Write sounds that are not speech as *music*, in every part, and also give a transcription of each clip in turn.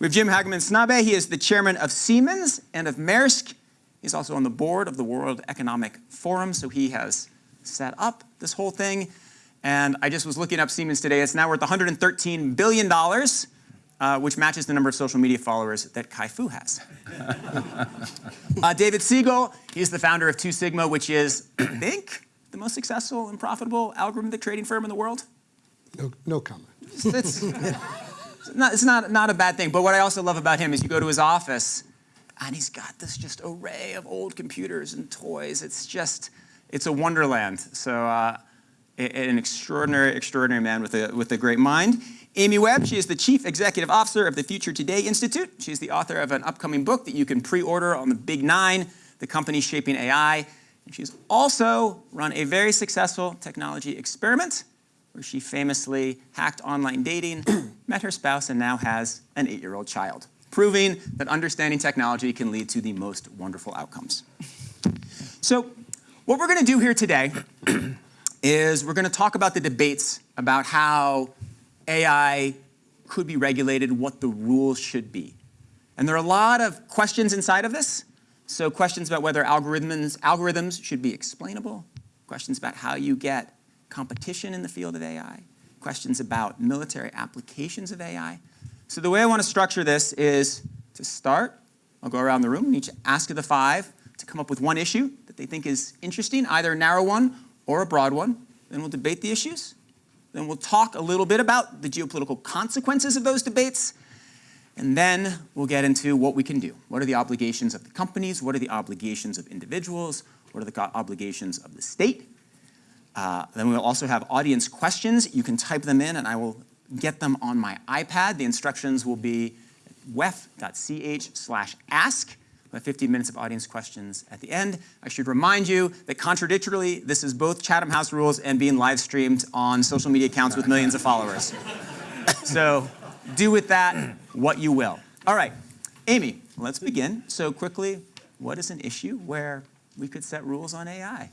We have Jim Hagemann Snabe. He is the chairman of Siemens and of Maersk. He's also on the board of the World Economic Forum, so he has set up this whole thing. And I just was looking up Siemens today. It's now worth $113 billion, uh, which matches the number of social media followers that Kai-Fu has. *laughs* uh, David Siegel, he's the founder of Two Sigma, which is, I think, the most successful and profitable algorithmic trading firm in the world. No, no comment. It's, it's, it's, not, it's not, not a bad thing, but what I also love about him is you go to his office and he's got this just array of old computers and toys. It's just, it's a wonderland. So uh, an extraordinary, extraordinary man with a, with a great mind. Amy Webb, she is the Chief Executive Officer of the Future Today Institute. She's the author of an upcoming book that you can pre-order on the Big Nine, The Company Shaping AI. And she's also run a very successful technology experiment where she famously hacked online dating, *clears throat* met her spouse, and now has an eight-year-old child, proving that understanding technology can lead to the most wonderful outcomes. So what we're gonna do here today *clears throat* is we're gonna talk about the debates about how AI could be regulated, what the rules should be. And there are a lot of questions inside of this. So questions about whether algorithms, algorithms should be explainable, questions about how you get competition in the field of AI, questions about military applications of AI. So the way I want to structure this is to start, I'll go around the room and each ask of the five to come up with one issue that they think is interesting, either a narrow one or a broad one. Then we'll debate the issues. Then we'll talk a little bit about the geopolitical consequences of those debates. And then we'll get into what we can do. What are the obligations of the companies? What are the obligations of individuals? What are the obligations of the state? Uh, then we'll also have audience questions. You can type them in and I will get them on my iPad. The instructions will be wef.ch slash ask. We have 15 minutes of audience questions at the end. I should remind you that contradictorily, this is both Chatham House rules and being live streamed on social media accounts with millions of followers. *laughs* so do with that what you will. All right, Amy, let's begin. So quickly, what is an issue where we could set rules on AI?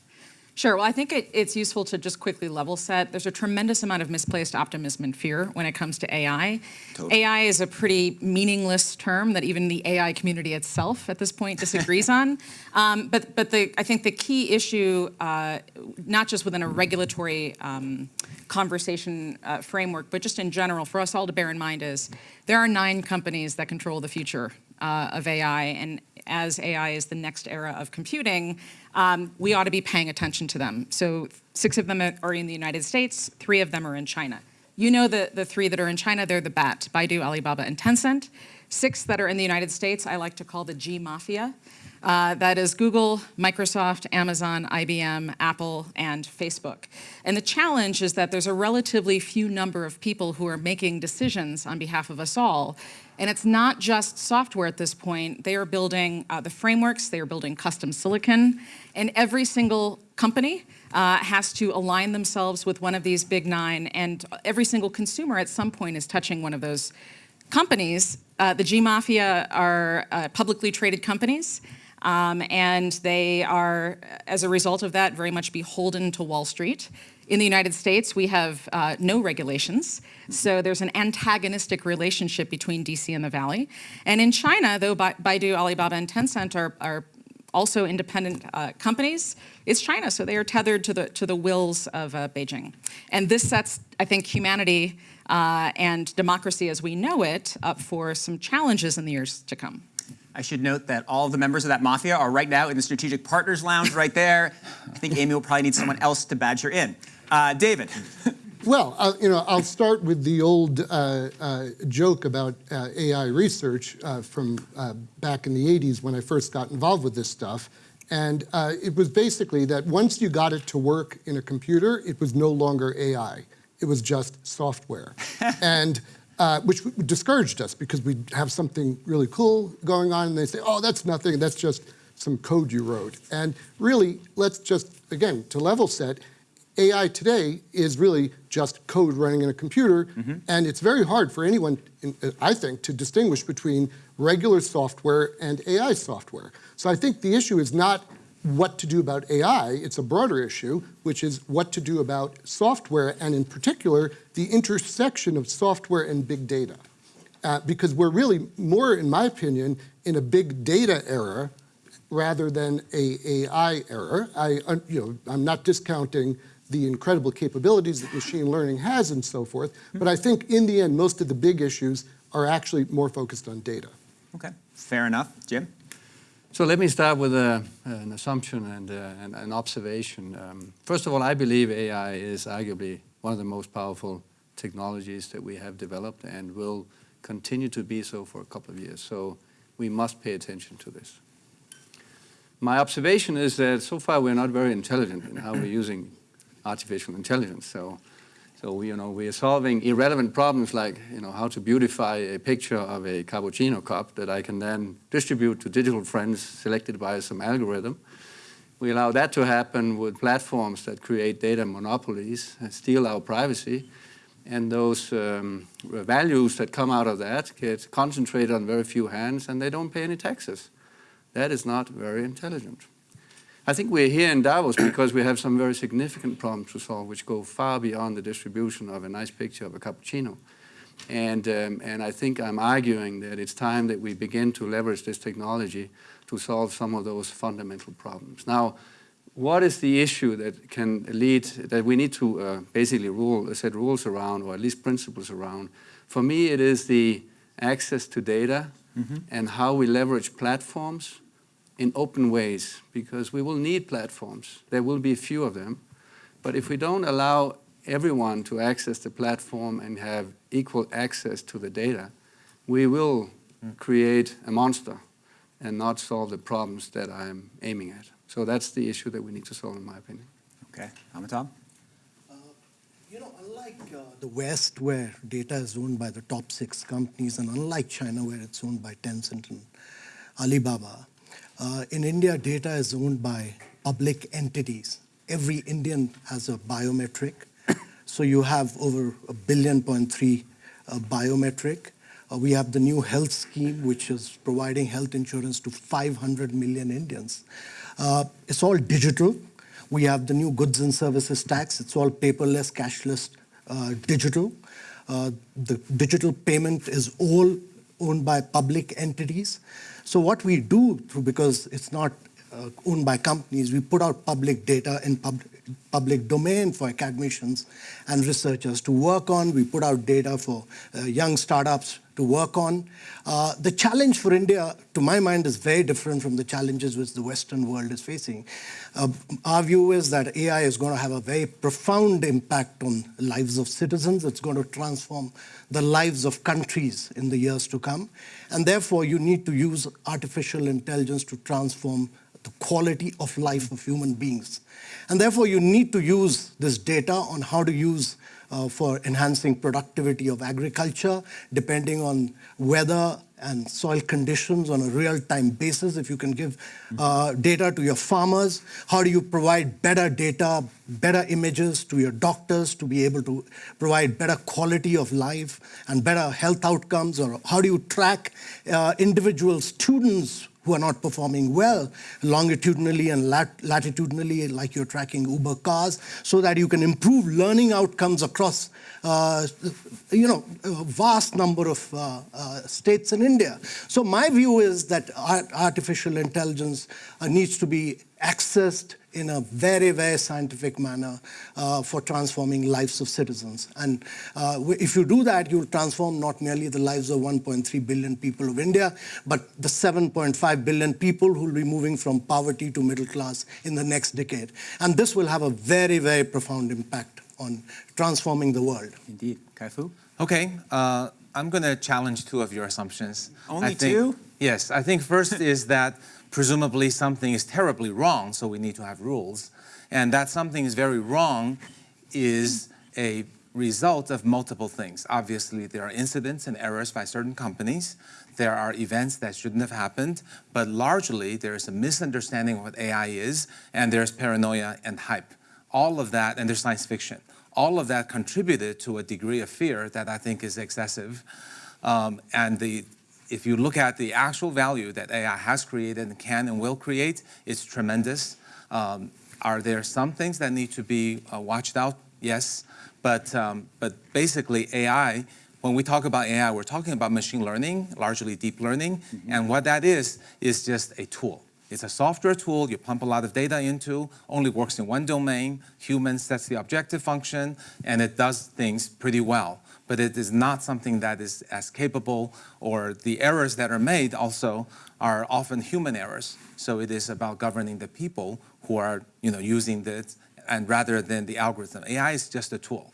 Sure. Well, I think it, it's useful to just quickly level set. There's a tremendous amount of misplaced optimism and fear when it comes to AI. Totally. AI is a pretty meaningless term that even the AI community itself at this point disagrees *laughs* on. Um, but but the, I think the key issue, uh, not just within a regulatory um, conversation uh, framework, but just in general, for us all to bear in mind is there are nine companies that control the future uh, of AI, and as AI is the next era of computing, um, we ought to be paying attention to them. So six of them are in the United States, three of them are in China. You know the, the three that are in China, they're the BAT, Baidu, Alibaba, and Tencent. Six that are in the United States, I like to call the G Mafia. Uh, that is Google, Microsoft, Amazon, IBM, Apple, and Facebook. And the challenge is that there's a relatively few number of people who are making decisions on behalf of us all. And it's not just software at this point. They are building uh, the frameworks, they are building custom silicon, and every single company uh, has to align themselves with one of these big nine, and every single consumer at some point is touching one of those companies. Uh, the G-Mafia are uh, publicly traded companies. Um, and they are, as a result of that, very much beholden to Wall Street. In the United States, we have uh, no regulations, so there's an antagonistic relationship between DC and the Valley. And in China, though Baidu, Alibaba, and Tencent are, are also independent uh, companies, it's China, so they are tethered to the, to the wills of uh, Beijing. And this sets, I think, humanity uh, and democracy as we know it up for some challenges in the years to come. I should note that all of the members of that mafia are right now in the Strategic Partners Lounge right there. I think Amy will probably need someone else to badge her in. Uh, David. *laughs* Well, uh, you know, I'll start with the old uh, uh joke about uh, AI research uh, from back in the 80s when I first got involved with this stuff. And it was basically that once you got it to work in a computer, it was no longer AI. It was just software. *laughs* and uh, which discouraged us because we'd have something really cool going on and they say, oh, that's nothing, that's just some code you wrote. And really, let's just, again, to level set, AI today is really just code running in a computer, mm -hmm. and it's very hard for anyone, I think, to distinguish between regular software and AI software. So I think the issue is not what to do about AI, it's a broader issue, which is what to do about software, and in particular, the intersection of software and big data. uh, because we're really more, in my opinion, in a big data era rather than a AI era. I, you know, I'm not discounting the incredible capabilities that machine learning has and so forth, but I think in the end, most of the big issues are actually more focused on data. Okay, fair enough. Jim? So let me start with a, an assumption and, uh, and an observation. Um, first of all, I believe AI is arguably one of the most powerful technologies that we have developed and will continue to be so for a couple of years. So we must pay attention to this. My observation is that so far we're not very intelligent in how we're using artificial intelligence. So, so we, you know, we are solving irrelevant problems like, you know, how to beautify a picture of a cappuccino cup that I can then distribute to digital friends selected by some algorithm. We allow that to happen with platforms that create data monopolies and steal our privacy. And those um, values that come out of that get concentrated on very few hands and they don't pay any taxes. That is not very intelligent. I think we're here in Davos because we have some very significant problems to solve which go far beyond the distribution of a nice picture of a cappuccino. And, um, and I think I'm arguing that it's time that we begin to leverage this technology to solve some of those fundamental problems. Now, what is the issue that can lead, that we need to uh, basically rule, set rules around, or at least principles around? For me, it is the access to data mm -hmm. and how we leverage platforms in open ways because we will need platforms. There will be a few of them. But if we don't allow everyone to access the platform and have equal access to the data, we will create a monster and not solve the problems that I'm aiming at. So that's the issue that we need to solve, in my opinion. Okay, Amitabh? Uh, you know, unlike uh, the West, where data is owned by the top six companies, and unlike China, where it's owned by Tencent and Alibaba, uh, in India, data is owned by public entities. Every Indian has a biometric. *coughs* so you have over a billion point three uh, biometric. Uh, we have the new health scheme, which is providing health insurance to 500 million Indians. Uh, it's all digital. We have the new goods and services tax. It's all paperless, cashless, uh, digital. Uh, the digital payment is all owned by public entities. So what we do, through because it's not uh, owned by companies, we put out public data in pub public domain for academicians and researchers to work on. We put out data for uh, young startups to work on. Uh, the challenge for India, to my mind, is very different from the challenges which the Western world is facing. Uh, our view is that AI is going to have a very profound impact on lives of citizens. It's going to transform the lives of countries in the years to come. And therefore, you need to use artificial intelligence to transform the quality of life of human beings. And therefore, you need to use this data on how to use uh, for enhancing productivity of agriculture, depending on weather and soil conditions on a real-time basis. If you can give uh, data to your farmers, how do you provide better data, better images to your doctors to be able to provide better quality of life and better health outcomes? Or how do you track uh, individual students who are not performing well longitudinally and lat latitudinally, like you're tracking Uber cars, so that you can improve learning outcomes across, uh, you know, a vast number of uh, uh, states in India. So my view is that artificial intelligence uh, needs to be accessed in a very, very scientific manner uh, for transforming lives of citizens. And uh, if you do that, you'll transform not merely the lives of 1.3 billion people of India, but the 7.5 billion people who will be moving from poverty to middle class in the next decade. And this will have a very, very profound impact on transforming the world. Indeed. Kai-Fu? Okay, uh, I'm going to challenge two of your assumptions. Only I think, two? Yes, I think first *laughs* is that presumably something is terribly wrong, so we need to have rules. And that something is very wrong is a result of multiple things. Obviously, there are incidents and errors by certain companies. There are events that shouldn't have happened, but largely there is a misunderstanding of what AI is, and there's paranoia and hype. All of that, and there's science fiction. All of that contributed to a degree of fear that I think is excessive. Um, and the if you look at the actual value that AI has created and can and will create, it's tremendous. Um, are there some things that need to be uh, watched out? Yes, but, um, but basically AI when we talk about AI, we're talking about machine learning, largely deep learning, and what that is, is just a tool. It's a software tool you pump a lot of data into, only works in one domain, human sets the objective function, and it does things pretty well. But it is not something that is as capable, or the errors that are made also are often human errors. So it is about governing the people who are you know, using this, and rather than the algorithm. AI is just a tool.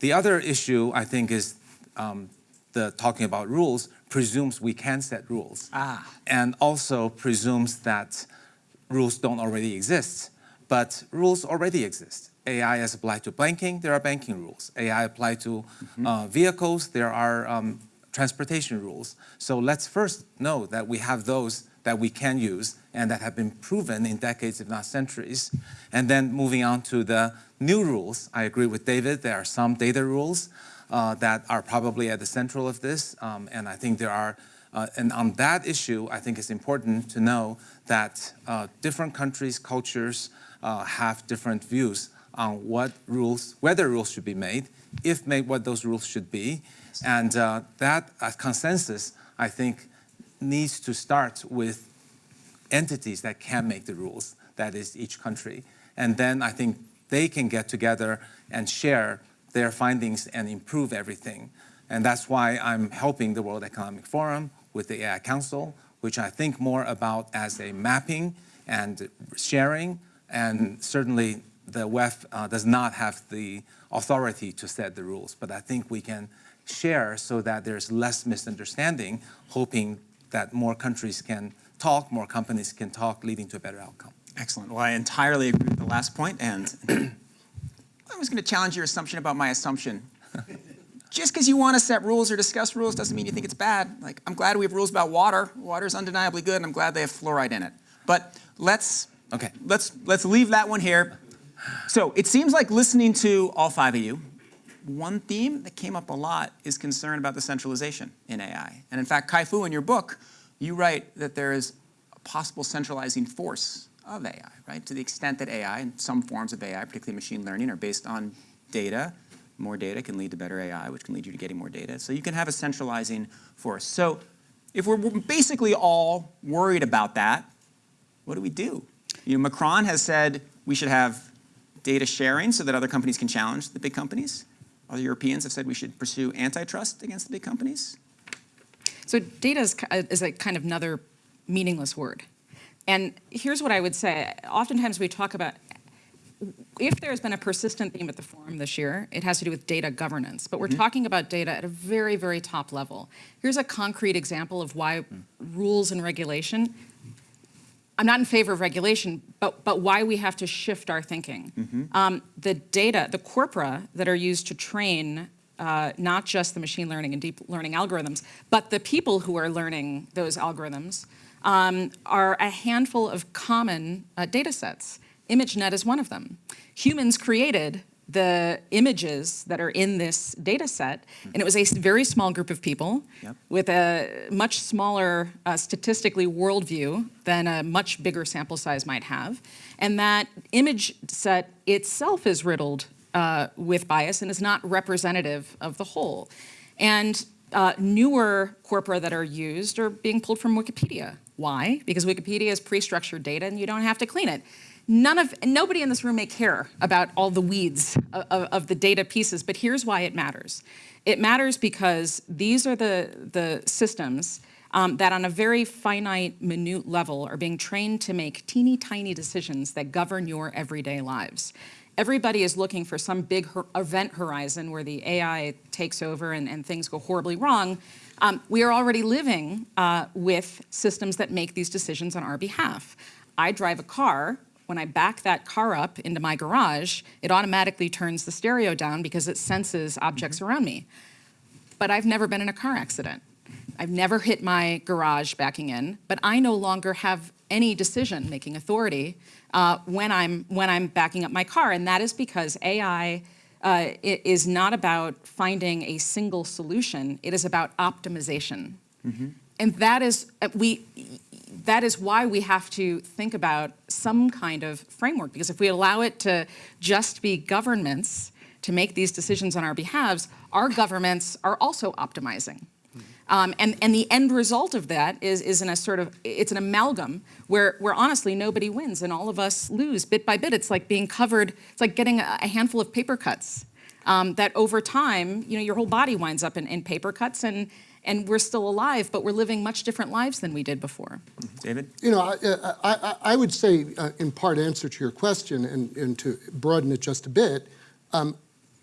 The other issue, I think, is um, the talking about rules presumes we can set rules. Ah. And also presumes that rules don't already exist. But rules already exist. AI is applied to banking, there are banking rules. AI applied to uh, vehicles, there are um, transportation rules. So let's first know that we have those that we can use and that have been proven in decades, if not centuries. And then moving on to the new rules, I agree with David, there are some data rules uh, that are probably at the central of this. Um, and I think there are, uh, and on that issue, I think it's important to know that uh, different countries, cultures uh, have different views on what rules, whether rules should be made, if made, what those rules should be. And uh, that uh, consensus, I think, needs to start with entities that can make the rules, that is each country. And then I think they can get together and share their findings and improve everything. And that's why I'm helping the World Economic Forum with the AI Council, which I think more about as a mapping and sharing. And certainly the WEF uh, does not have the authority to set the rules, but I think we can share so that there's less misunderstanding, hoping that more countries can talk, more companies can talk, leading to a better outcome. Excellent. Well, I entirely agree with the last point, and *clears throat* I was going to challenge your assumption about my assumption. *laughs* Just because you want to set rules or discuss rules doesn't mean you think it's bad. Like, I'm glad we have rules about water. Water is undeniably good, and I'm glad they have fluoride in it. But let's Okay. let's let's leave that one here. So it seems like listening to all five of you, one theme that came up a lot is concern about the centralization in AI. And in fact, Kai-Fu, in your book, you write that there is a possible centralizing force of AI, right? To the extent that AI and some forms of AI, particularly machine learning, are based on data. More data can lead to better AI, which can lead you to getting more data. So you can have a centralizing force. So if we're basically all worried about that, what do we do? You know, Macron has said we should have data sharing so that other companies can challenge the big companies. Other Europeans have said we should pursue antitrust against the big companies. So data is, is a kind of another meaningless word. And here's what I would say. Oftentimes we talk about, if there's been a persistent theme at the forum this year, it has to do with data governance. But we're mm-hmm. talking about data at a very, very top level. Here's a concrete example of why rules and regulation, I'm not in favor of regulation, but, but why we have to shift our thinking. Um, the data, the corpora that are used to train uh, not just the machine learning and deep learning algorithms, but the people who are learning those algorithms um, are a handful of common uh, data sets. ImageNet is one of them. Humans created the images that are in this data set, and it was a very small group of people Yep. with a much smaller uh, statistically worldview than a much bigger sample size might have. And that image set itself is riddled uh, with bias and is not representative of the whole. And uh, newer corpora that are used are being pulled from Wikipedia. Why? Because Wikipedia is pre-structured data and you don't have to clean it. None of, nobody in this room may care about all the weeds of, of, of the data pieces, but here's why it matters. It matters because these are the, the systems um, that on a very finite, minute level are being trained to make teeny tiny decisions that govern your everyday lives. Everybody is looking for some big event horizon where the AI takes over and, and things go horribly wrong. Um, we are already living uh, with systems that make these decisions on our behalf. I drive a car. When I back that car up into my garage, it automatically turns the stereo down because it senses objects around me but I've never been in a car accident. I've never hit my garage backing in, but I no longer have any decision-making authority uh, when I'm when I'm backing up my car, and that is because AI uh, is not about finding a single solution. It is about optimization, and that is uh, we. That is why we have to think about some kind of framework, because if we allow it to just be governments to make these decisions on our behalves, our governments are also optimizing. Um, and, and the end result of that is, is in a sort of, it's an amalgam where, where honestly nobody wins and all of us lose bit by bit. It's like being covered, it's like getting a, a handful of paper cuts um, that over time, you know, your whole body winds up in, in paper cuts and, and we're still alive, but we're living much different lives than we did before. David? You know, I, I, I- I would say, uh, in part answer to your question, and, and to broaden it just a bit, um,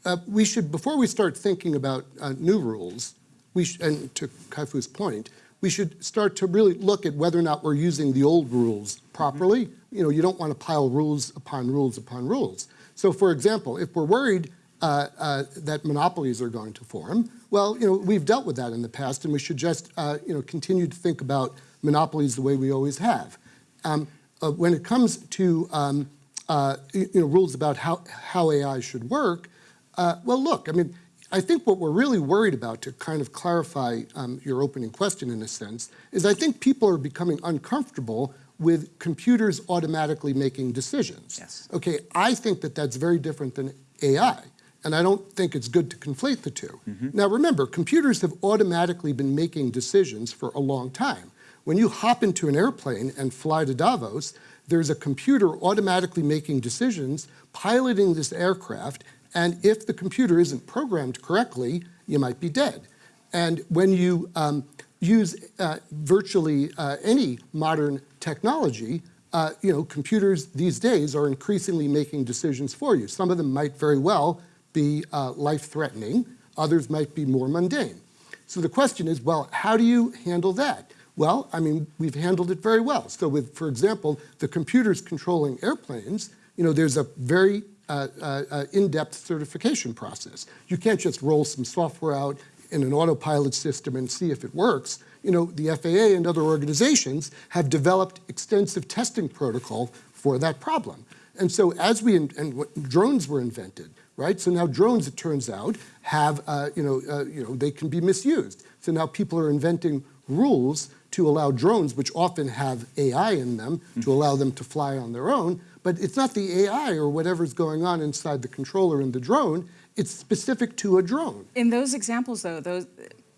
uh, we should, before we start thinking about uh, new rules, we sh- and to Kai-Fu's point, we should start to really look at whether or not we're using the old rules properly. You know, you don't want to pile rules upon rules upon rules. So, for example, if we're worried uh, uh, that monopolies are going to form, well, you know, we've dealt with that in the past, and we should just, uh, you know, continue to think about monopolies the way we always have. Um, uh, when it comes to, um, uh, you know, rules about how, how AI should work, uh, well, look, I mean, I think what we're really worried about, to kind of clarify um, your opening question in a sense, is I think people are becoming uncomfortable with computers automatically making decisions. Yes. Okay, I think that that's very different than AI, and I don't think it's good to conflate the 2 Now remember, computers have automatically been making decisions for a long time. When you hop into an airplane and fly to Davos, there's a computer automatically making decisions, piloting this aircraft, and if the computer isn't programmed correctly, you might be dead. And when you um, use uh, virtually uh, any modern technology, uh, you know, computers these days are increasingly making decisions for you. Some of them might very well be uh, life-threatening. Others might be more mundane. So the question is, well, how do you handle that? Well, I mean, we've handled it very well. So with, for example, the computers controlling airplanes, you know, there's a very uh, uh, uh, in-depth certification process. You can't just roll some software out in an autopilot system and see if it works. You know, the FAA and other organizations have developed extensive testing protocol for that problem. And so as we, and drones were invented, right? So now drones, it turns out, have, uh, you, know, uh, you know, they can be misused. So now people are inventing rules to allow drones, which often have AI in them, to allow them to fly on their own. But it's not the AI or whatever's going on inside the controller in the drone, it's specific to a drone. In those examples, though, those,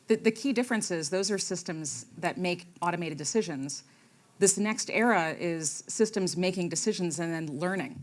the, the key difference is those are systems that make automated decisions. This next era is systems making decisions and then learning,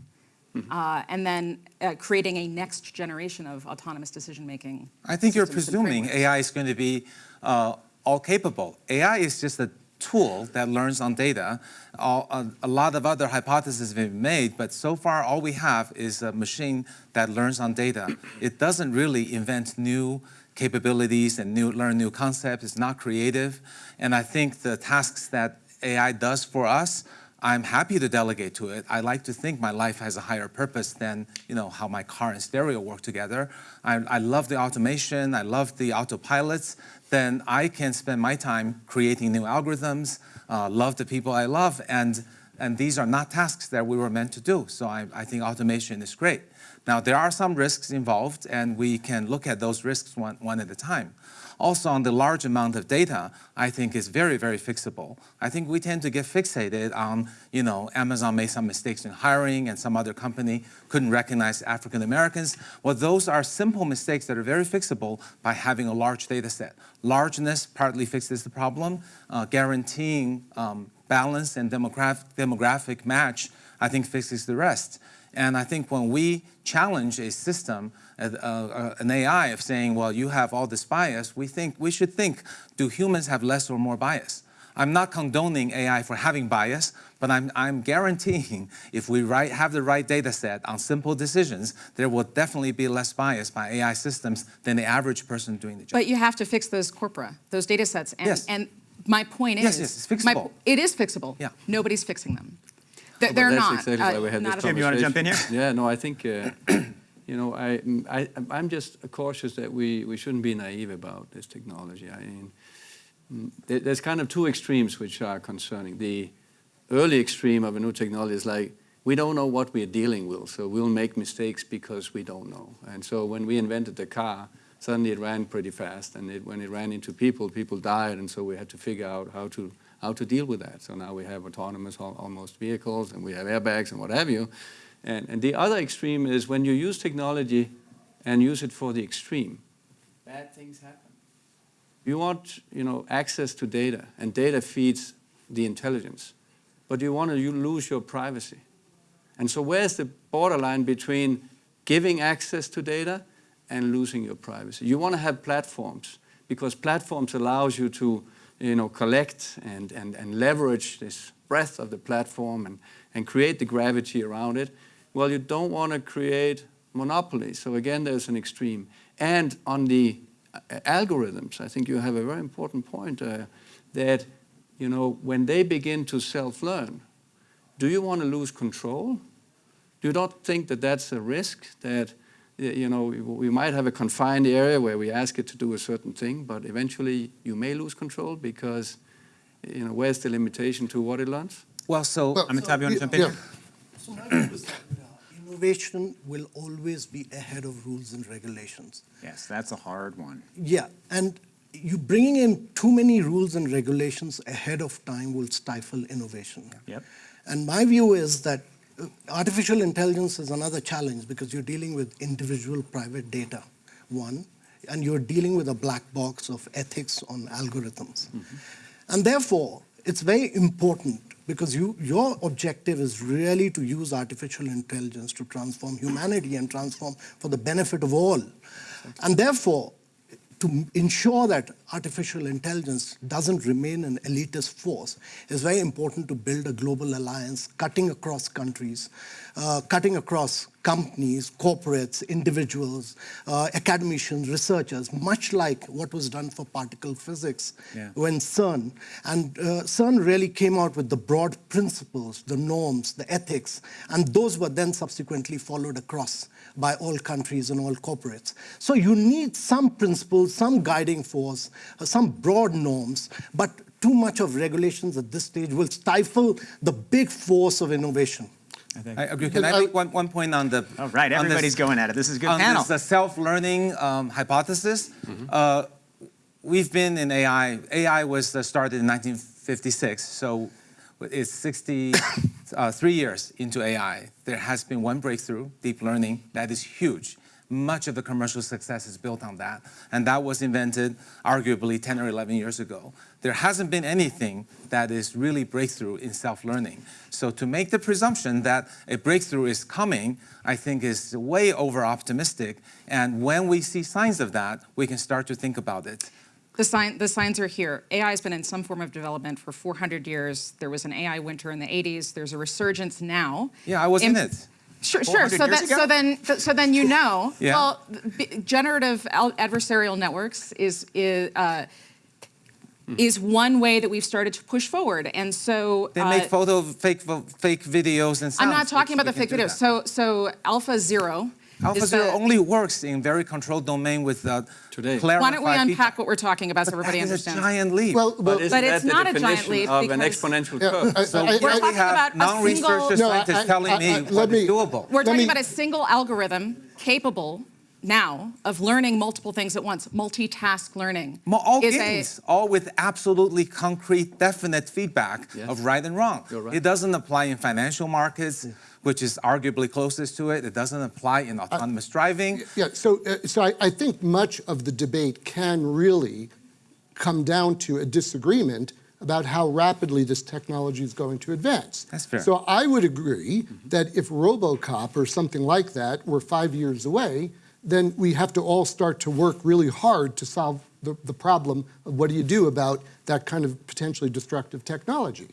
uh, and then uh, creating a next generation of autonomous decision-making. I think you're presuming. AI is going to be uh, all capable. AI is just a tool that learns on data. All, a, a lot of other hypotheses have been made, but so far all we have is a machine that learns on data. It doesn't really invent new capabilities and new, learn new concepts. It's not creative. And I think the tasks that AI does for us I'm happy to delegate to it. I like to think my life has a higher purpose than you know how my car and stereo work together. I, I love the automation. I love the autopilots. Then I can spend my time creating new algorithms. Uh, love the people I love, and and these are not tasks that we were meant to do. So I, I think automation is great. Now there are some risks involved, and we can look at those risks one, one at a time. Also on the large amount of data, I think is very, very fixable. I think we tend to get fixated on, you know, Amazon made some mistakes in hiring and some other company couldn't recognize African Americans. Well, those are simple mistakes that are very fixable by having a large data set. Largeness partly fixes the problem, uh, guaranteeing um, balance and demographic, demographic match, I think fixes the rest. And I think when we challenge a system, uh, uh, an AI of saying, well, you have all this bias, we think we should think, do humans have less or more bias? I'm not condoning AI for having bias, but I'm, I'm guaranteeing *laughs* if we right, have the right data set on simple decisions, there will definitely be less bias by AI systems than the average person doing the job. But you have to fix those corpora, those data sets. And, Yes. and my point is. yes, it's my- fixable. it is fixable. Yeah. Nobody's fixing them. They're, they're that's not. exactly uh, why we had this at. Jim, you wanna jump in conversation. here? Yeah, no, I think, uh, *clears throat* you know, I, I, I'm just cautious that we, we shouldn't be naive about this technology. I mean, mm, there's kind of two extremes which are concerning. The early extreme of a new technology is like, we don't know what we're dealing with, so we'll make mistakes because we don't know. And so when we invented the car, suddenly it ran pretty fast, and it, when it ran into people, people died, and so we had to figure out how to how to deal with that. So now we have autonomous almost vehicles, and we have airbags and what have you. And, and the other extreme is when you use technology and use it for the extreme, bad things happen. You want, you know, access to data, and data feeds the intelligence, but you want to you lose your privacy. And so where's the borderline between giving access to data and losing your privacy? You want to have platforms, because platforms allows you to, you know, collect and, and, and leverage this breadth of the platform and, and create the gravity around it. Well, you don't want to create monopoly. So again, there's an extreme. And on the uh, algorithms, I think you have a very important point uh, that, you know, when they begin to self-learn, do you want to lose control? Do you not think that that's a risk that, you know, we- we might have a confined area where we ask it to do a certain thing, but eventually you may lose control because, you know, where's the limitation to what it learns? Well, so Well, Amitabh, you want to jump in? Yeah. So my is that uh, innovation will always be ahead of rules and regulations. Yes, that's a hard one. Yeah, and you bringing in too many rules and regulations ahead of time will stifle innovation. Yep. And my view is that artificial intelligence is another challenge because you're dealing with individual private data, one, and you're dealing with a black box of ethics on algorithms. Mm-hmm. And therefore, it's very important because you, your objective is really to use artificial intelligence to transform humanity and transform for the benefit of all. And therefore, to ensure that artificial intelligence doesn't remain an elitist force, it's very important to build a global alliance cutting across countries, uh, cutting across companies, corporates, individuals, uh, academicians, researchers, much like what was done for particle physics Yeah. when CERN. And uh, CERN really came out with the broad principles, the norms, the ethics, and those were then subsequently followed across by all countries and all corporates. So you need some principles, some guiding force, some broad norms, but too much of regulations at this stage will stifle the big force of innovation. I think. I agree. Can I I- make one, one point on the? All right, on this- everybody's going at it. This is a good on panel. this uh, self-learning um, hypothesis. Uh, we've been in AI. AI was uh, started in 1956, so it's 63 years into AI. There has been one breakthrough, deep learning, that is huge. Much of the commercial success is built on that, and that was invented arguably 10 or 11 years ago. There hasn't been anything that is really breakthrough in self-learning. So to make the presumption that a breakthrough is coming, I think is way over-optimistic, and when we see signs of that, we can start to think about it. The, sign, the signs are here. AI has been in some form of development for 400 years. There was an AI winter in the 80s. There's a resurgence now. Yeah, I was in it. Sure, sure. So, that, so then, so then you know. *laughs* Yeah. Well, generative adversarial networks is is, uh, is one way that we've started to push forward, and so They uh, make photo, fake, fake videos and. I'm not talking about the fake videos. So, so Alpha Zero. AlphaZero is only works in very controlled domain with uh, Today. clarified Why don't we unpack feedback. what we're talking about so everybody that is understands? a giant leap. Well, well, But, But it's not a giant leap of an because- exponential Yeah, curve? I- so I- We're we talking have about non-researcher No, scientists I- telling I- me I- what let is me- doable. We're talking me- about a single algorithm capable now of learning multiple things at once. Multitask learning All is games, all with absolutely concrete, definite feedback Yes. of right and wrong. Right. It doesn't apply in financial markets, which is arguably closest to it. It doesn't apply in autonomous driving. Yeah, so, uh, so I, I think much of the debate can really come down to a disagreement about how rapidly this technology is going to advance. That's fair. So I would agree that if RoboCop or something like that were five years away, then we have to all start to work really hard to solve the, the problem of what do you do about that kind of potentially destructive technology.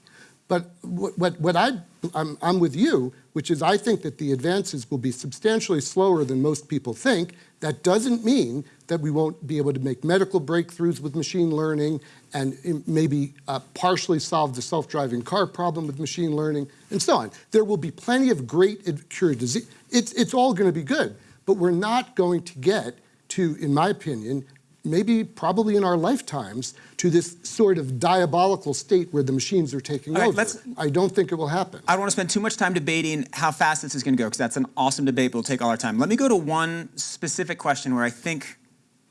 But what, what, what I, I'm, I'm with you, which is I think that the advances will be substantially slower than most people think. That doesn't mean that we won't be able to make medical breakthroughs with machine learning and maybe uh, partially solve the self-driving car problem with machine learning and so on. There will be plenty of great ad- cure disease. It's, it's all going to be good, but we're not going to get to, in my opinion, maybe probably in our lifetimes, to this sort of diabolical state where the machines are taking right, over. I don't think it will happen. I don't want to spend too much time debating how fast this is going to go because that's an awesome debate, but it'll take all our time. Let me go to one specific question where I think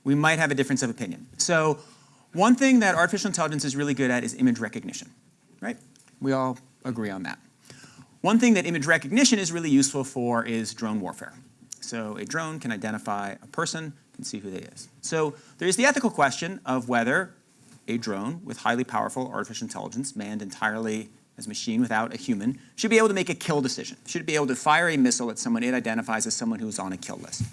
we might have a difference of opinion. So, one thing that artificial intelligence is really good at is image recognition, right? We all agree on that. One thing that image recognition is really useful for is drone warfare. So a drone can identify a person, can see who they is. So there's the ethical question of whether a drone with highly powerful artificial intelligence, manned entirely as a machine without a human, should be able to make a kill decision. Should be able to fire a missile at someone it identifies as someone who is on a kill list.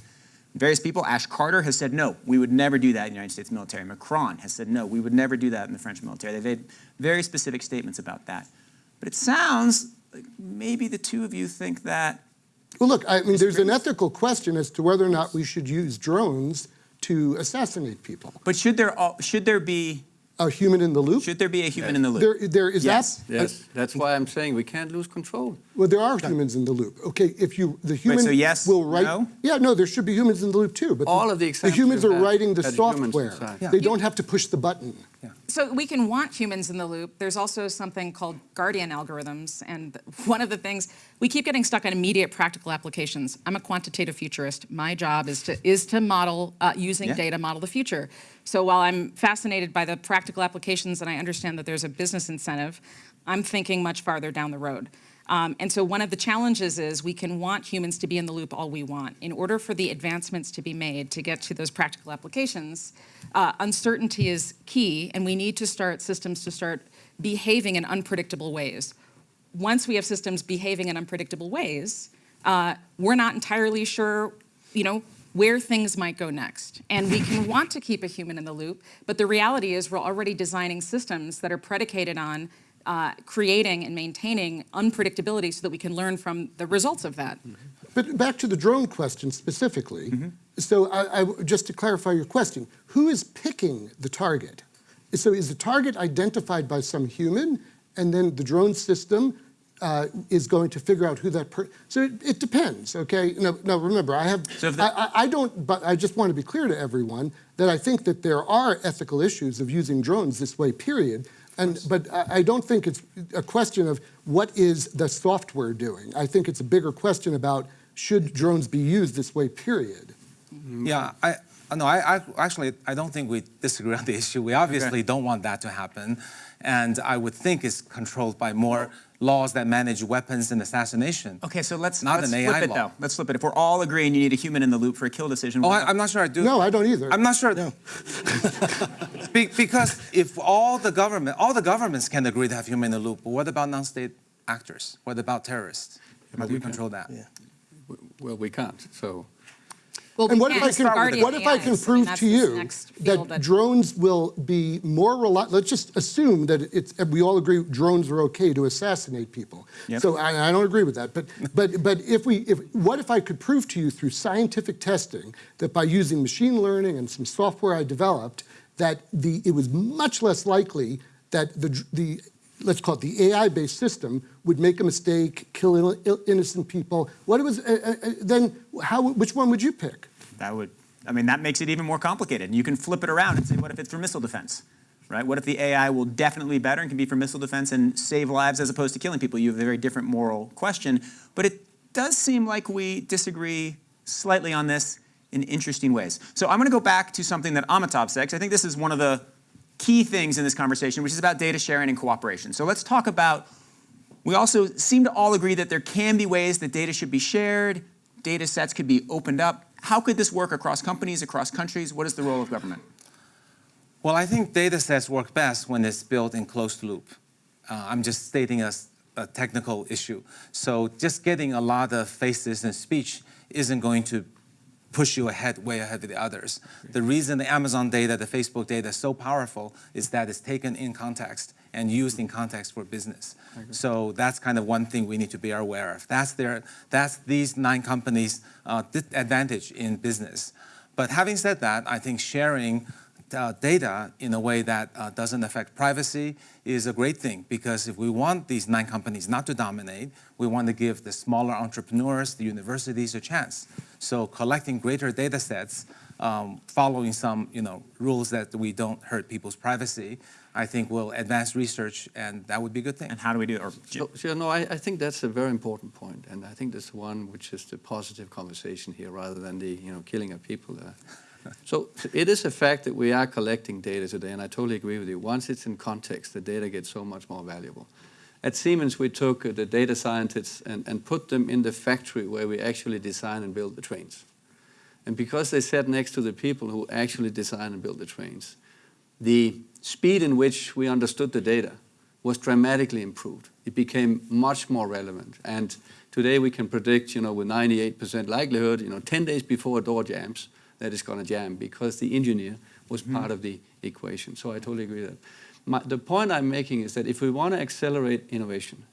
Various people, Ash Carter has said no, we would never do that in the United States military. Macron has said no, we would never do that in the French military. They've made very specific statements about that. But it sounds like maybe the two of you think that Well, look, I mean, there's an ethical question as to whether or not we should use drones to assassinate people. But should there should there be A human in the loop? should there be a human in the loop? There, there is Yes. abs- Yes, that's why I'm saying we can't lose control. Well, there are humans in the loop. Okay, if you, the human so yes, will write. no? Yeah, no, there should be humans in the loop too, but. All of the examples humans are writing the software. inside. Yeah. They don't have to push the button. So we can want humans in the loop. There's also something called guardian algorithms. And one of the things, we keep getting stuck on immediate practical applications. I'm a quantitative futurist. My job is to, is to model, uh, using Yeah. data, model the future. So while I'm fascinated by the practical applications and I understand that there's a business incentive, I'm thinking much farther down the road. Um, and so one of the challenges is we can want humans to be in the loop all we want. In order for the advancements to be made to get to those practical applications, uh, uncertainty is key, and we need to start systems to start behaving in unpredictable ways. Once we have systems behaving in unpredictable ways, uh, we're not entirely sure, you know, where things might go next. And we can want to keep a human in the loop, but the reality is we're already designing systems that are predicated on uh, creating and maintaining unpredictability so that we can learn from the results of that. But back to the drone question specifically. So I, I, just to clarify your question, who is picking the target? So is the target identified by some human, and then the drone system uh, is going to figure out who that person? So it, it depends, okay? Now, now remember, I have, So if the- I, I, I don't, but I just want to be clear to everyone that I think that there are ethical issues of using drones this way, period. And, but I, I don't think it's a question of what is the software doing. I think it's a bigger question about should drones be used this way, period. Mm-hmm. Yeah, I, no, I, I, actually, I don't think we disagree on the issue. We obviously don't want that to happen. And I would think is controlled by more laws that manage weapons and assassination. Okay, so let's, Not let's an flip AI it law. though. Let's flip it. If we're all agreeing you need a human in the loop for a kill decision, Oh, I, I'm not sure I do. No, I don't either. I'm not sure. *laughs* Be, because if all the government, all the governments can agree to have human in the loop, but what about non-state actors? What about terrorists? How do we control that? Well, we can't, so. Well, And we what if I can, what if I can AIs. prove that's to you next field that drones will be more reliable? Let's just assume that it's, we all agree drones are okay to assassinate people. Yep. So I, I don't agree with that. But, *laughs* but, but if we, if, what if I could prove to you through scientific testing that by using machine learning and some software I developed, that the, it was much less likely that the, the let's call it the AI-based system would make a mistake, kill ill- ill- innocent people. What was, uh, uh, uh, then how, which one would you pick? that would, I mean, that makes it even more complicated. You can flip it around and say, what if it's for missile defense? Right? What if the AI will definitely better and can be for missile defense and save lives as opposed to killing people? You have a very different moral question. But it does seem like we disagree slightly on this in interesting ways. So I'm going to go back to something that Amitabh said, 'cause I think this is one of the key things in this conversation, which is about data sharing and cooperation. So let's talk about, we also seem to all agree that there can be ways that data should be shared, data sets could be opened up. How could this work across companies, across countries? What is the role of government? Well, I think data sets work best when it's built in closed loop. Uh, I'm just stating a technical issue. So just getting a lot of faces and speech isn't going to push you ahead, way ahead of the others. The reason the Amazon data, the Facebook data is so powerful is that it's taken in context and used in context for business. So that's kind of one thing we need to be aware of. That's their, that's these nine companies' uh, advantage in business. But having said that, I think sharing uh, data in a way that uh, doesn't affect privacy is a great thing because if we want these nine companies not to dominate, we want to give the smaller entrepreneurs, the universities a chance. So collecting greater data sets, um, following some you know, rules that we don't hurt people's privacy, I think will advance research and that would be a good thing. And how do we do it? Or, So, so no, I, I think that's a very important point, and I think that's one which is the positive conversation here, rather than the you know killing of people. Uh, *laughs* so it is a fact that we are collecting data today, and I totally agree with you. Once it's in context, the data gets so much more valuable. At Siemens, we took uh, the data scientists and, and put them in the factory where we actually design and build the trains. And because they sat next to the people who actually design and build the trains, the speed in which we understood the data was dramatically improved. It became much more relevant. And today we can predict, you know, with 98% likelihood, you know, 10 days before a door jams, that it's going to jam because the engineer was part of the equation. So I totally agree with that. My, the point I'm making is that if we want to accelerate innovation,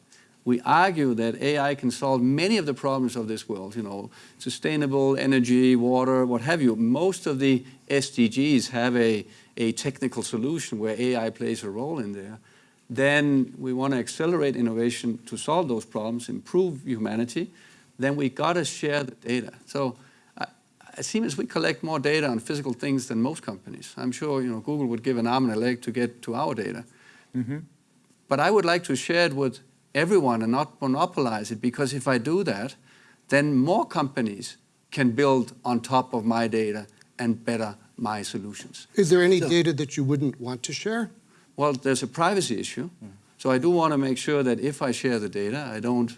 we argue that AI can solve many of the problems of this world, you know, sustainable energy, water, what have you. Most of the SDGs have a, a technical solution where AI plays a role in there. Then we want to accelerate innovation to solve those problems, improve humanity. Then we got to share the data. So Siemens, we collect more data on physical things than most companies. I'm sure, you know, Google would give an arm and a leg to get to our data. But I would like to share it with everyone and not monopolize it because if I do that, then more companies can build on top of my data and better my solutions. Is there any data that you wouldn't want to share? Well, there's a privacy issue. So I do want to make sure that if I share the data, I don't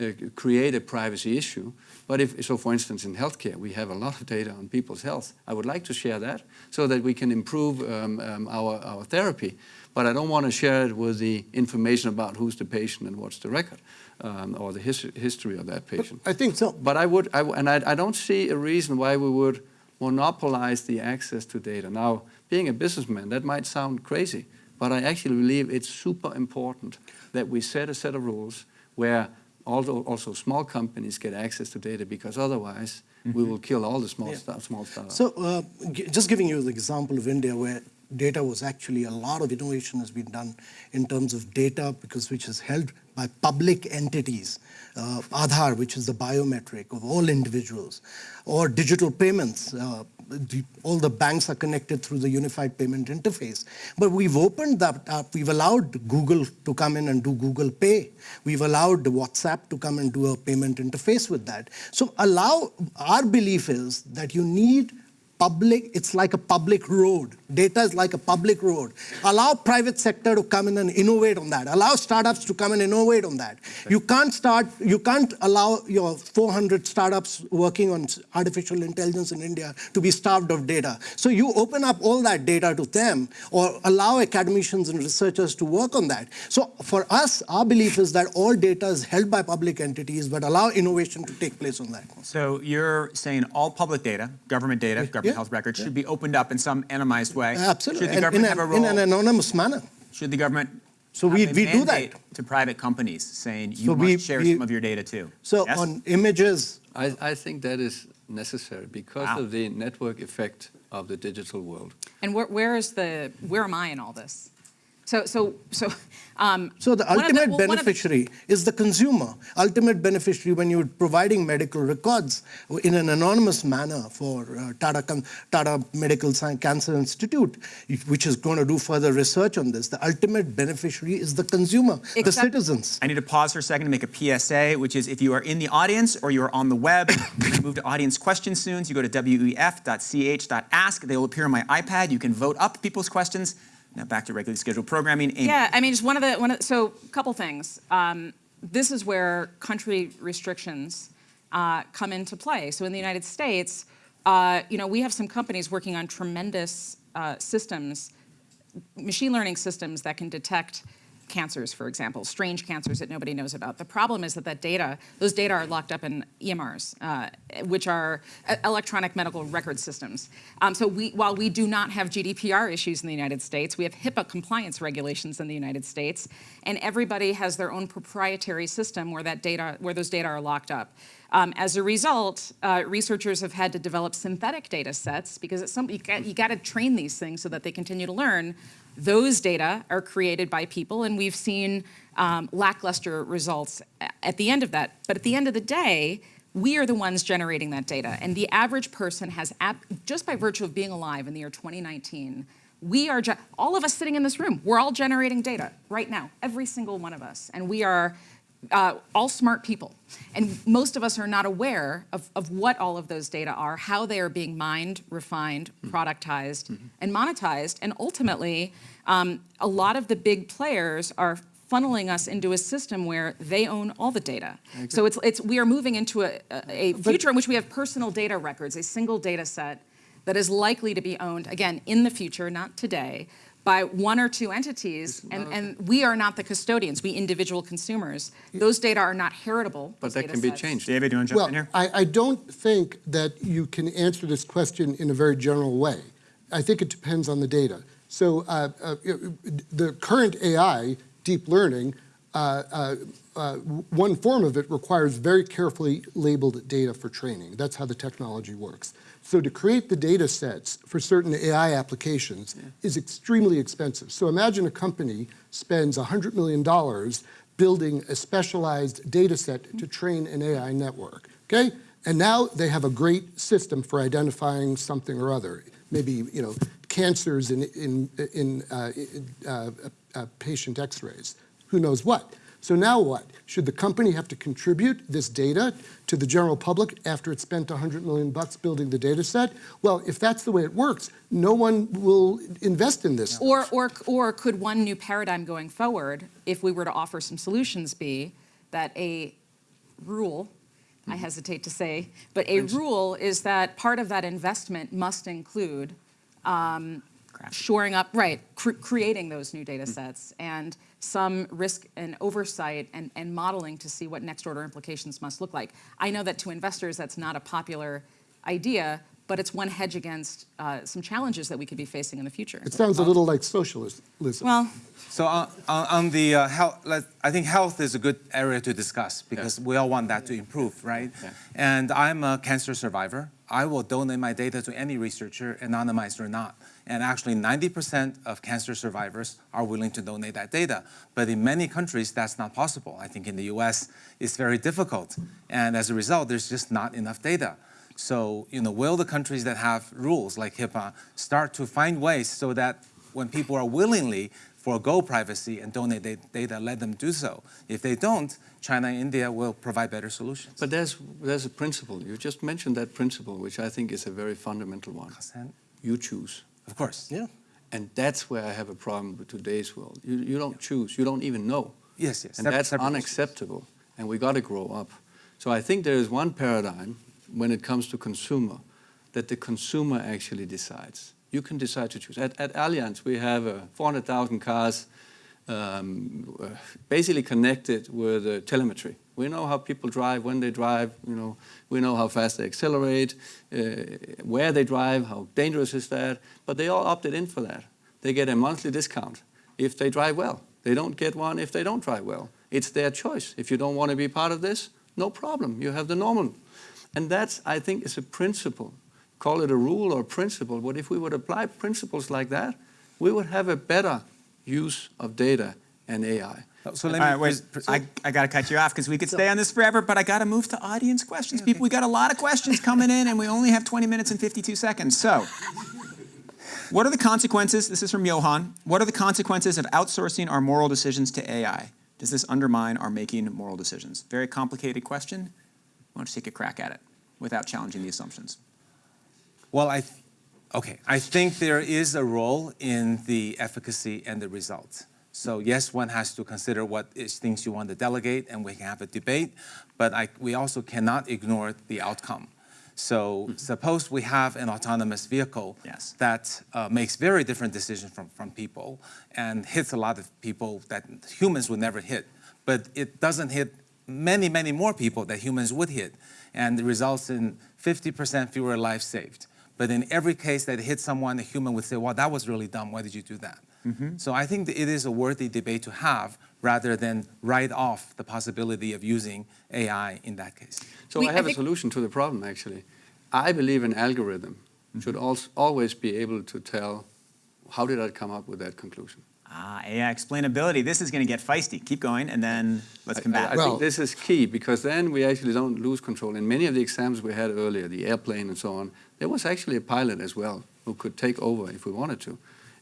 uh, create a privacy issue. But if, so for instance, in healthcare, we have a lot of data on people's health. I would like to share that so that we can improve um, um, our, our therapy. But I don't want to share it with the information about who's the patient and what's the record um, or the his history of that patient. I think So- But I would, I, and I, I don't see a reason why we would monopolize the access to data. Now, being a businessman, that might sound crazy, but I actually believe it's super important that we set a set of rules where also, also small companies get access to data because otherwise we will kill all the small, Yeah. sta- small startups. So uh, gi- just giving you the example of India where data was actually a lot of innovation has been done in terms of data because which is held by public entities, uh, Aadhaar, which is the biometric of all individuals, or digital payments. Uh, the, all the banks are connected through the unified payment interface. But we've opened that up. We've allowed Google to come in and do Google Pay. We've allowed WhatsApp to come and do a payment interface with that. So allow, our belief is that you need public, it's like a public road. Data is like a public road. Allow private sector to come in and innovate on that. Allow startups to come and innovate on that. You can't start, you can't allow your 400 startups working on artificial intelligence in India to be starved of data. So you open up all that data to them or allow academicians and researchers to work on that. So for us, our belief is that all data is held by public entities, but allow innovation to take place on that. So you're saying all public data, government data, government yeah, health records, should be opened up in some anonymized way? Absolutely. Should the And government in, have a a, role? in an anonymous manner. Should the government So have we- a we do that. to private companies saying you So must we- share we- some of your data too? So Yes? on images, I, I think that is necessary because Wow. of the network effect of the digital world. And where, where is the, where am I in all this? So, so, so, um. so the one of ultimate well, one of the- beneficiary is the consumer. Ultimate beneficiary when you're providing medical records in an anonymous manner for uh, Tata, Tata Medical Science Cancer Institute, which is going to do further research on this. The ultimate beneficiary is the consumer, the citizens. I need to pause for a second to make a PSA, which is if you are in the audience or you're on the web, *coughs* we're gonna move to audience questions soon. So you go to wef.ch.ask. They will appear on my iPad. You can vote up people's questions. Now back to regularly scheduled programming. Amy. Yeah, I mean, just one of the, one of, so a couple things. Um, this is where country restrictions uh, come into play. So in the United States, uh, you know, we have some companies working on tremendous uh, systems, machine learning systems that can detect cancers, for example, strange cancers that nobody knows about. The problem is that that data, those data are locked up in EMRs, uh, which are electronic medical record systems. Um, so we, while we do not have GDPR issues in the United States, we have HIPAA compliance regulations in the United States, and everybody has their own proprietary system where that data, where those data are locked up. Um, as a result, uh, researchers have had to develop synthetic data sets because some, you got, you got to train these things so that they continue to learn. Those data are created by people, and we've seen um, lackluster results at the end of that. But at the end of the day, we are the ones generating that data. And the average person has, just by virtue of being alive in the year 2019, we are, all of us sitting in this room, we're all generating data right now, every single one of us. And we are uh, all smart people. And most of us are not aware of, of what all of those data are, how they are being mined, refined, productized, and monetized. And ultimately, um, a lot of the big players are funneling us into a system where they own all the data. So it's, it's, we are moving into a, a a future in which we have personal data records, a single data set that is likely to be owned, again, in the future, not today, by one or two entities, and, and we are not the custodians, we individual consumers. Those data are not heritable. But that data can be sets. changed. David, you want to jump Well, in here? I, I don't think that you can answer this question in a very general way. I think it depends on the data. So uh, uh, the current AI, deep learning, uh, uh, uh, one form of it requires very carefully labeled data for training. That's how the technology works. So to create the data sets for certain AI applications is extremely expensive. So imagine a company spends $100 million building a specialized data set to train an AI network, okay? And now they have a great system for identifying something or other, maybe, you know, cancers in, in, in, uh, in uh, uh, patient x-rays, who knows what. So now what? Should the company have to contribute this data to the general public after it spent 100 million bucks building the data set? Well, if that's the way it works, no one will invest in this. Or, or, or could one new paradigm going forward, if we were to offer some solutions, be that a rule, I hesitate to say, but a rule is that part of that investment must include um, shoring up, right, cr- creating those new data sets and some risk and oversight and, and modeling to see what next order implications must look like. I know that to investors that's not a popular idea, but it's one hedge against uh, some challenges that we could be facing in the future. It sounds a little like socialism. Well, So on, on, on the uh, health, let, I think health is a good area to discuss because we all want that to improve, right? Yeah. And I'm a cancer survivor. I will donate my data to any researcher, anonymized or not. And actually, 90% of cancer survivors are willing to donate that data. But in many countries, that's not possible. I think in the US, it's very difficult. And as a result, there's just not enough data. So, you know, will the countries that have rules like HIPAA start to find ways so that when people are willingly forego privacy and donate da- data, let them do so. If they don't, China and India will provide better solutions. But there's, there's a principle. You just mentioned that principle, which I think is a very fundamental one. Consent? You choose. Of course. Yeah. And that's where I have a problem with today's world. You, you don't choose. You don't even know. Yes, yes. And that's separate issues. unacceptable. And we got to grow up. So I think there is one paradigm when it comes to consumer that the consumer actually decides. You can decide to choose. At, at Allianz, we have uh, 400,000 cars um, uh, basically connected with uh, telemetry. We know how people drive, when they drive, you know, we know how fast they accelerate, uh, where they drive, how dangerous is that, but they all opted in for that. They get a monthly discount if they drive well. They don't get one if they don't drive well. It's their choice. If you don't want to be part of this, no problem. You have the normal. And that's, I think, is a principle. Call it a rule or a principle, but if we would apply principles like that, we would have a better use of data and AI. So All let right, me. wait, pres- I, I got to cut you off because we could stay on this forever, but I got to move to audience questions. People, we got a lot of questions coming in, and we only have 20 minutes and 52 seconds. So, what are the consequences? This is from Johan. What are the consequences of outsourcing our moral decisions to AI? Does this undermine our making moral decisions? Very complicated question. Why don't you take a crack at it without challenging the assumptions? Well, I, th- okay, I think there is a role in the efficacy and the results. So yes, one has to consider what is things you want to delegate, and we can have a debate, but I, we also cannot ignore the outcome. So suppose we have an autonomous vehicle Yes. that uh, makes very different decisions from, from people and hits a lot of people that humans would never hit, but it doesn't hit many, many more people that humans would hit, and it results in 50% fewer lives saved. But in every case that it hits someone, a human would say, well, that was really dumb. Why did you do that? So I think that it is a worthy debate to have rather than write off the possibility of using AI in that case. So We- I I have a solution to the problem, actually. I believe an algorithm should als- always be able to tell, how did I come up with that conclusion? Ah, AI explainability. This is going to get feisty. Keep going, and then let's come I- back. I, Well- think this is key because then we actually don't lose control. In many of the examples we had earlier, the airplane and so on, there was actually a pilot as well who could take over if we wanted to.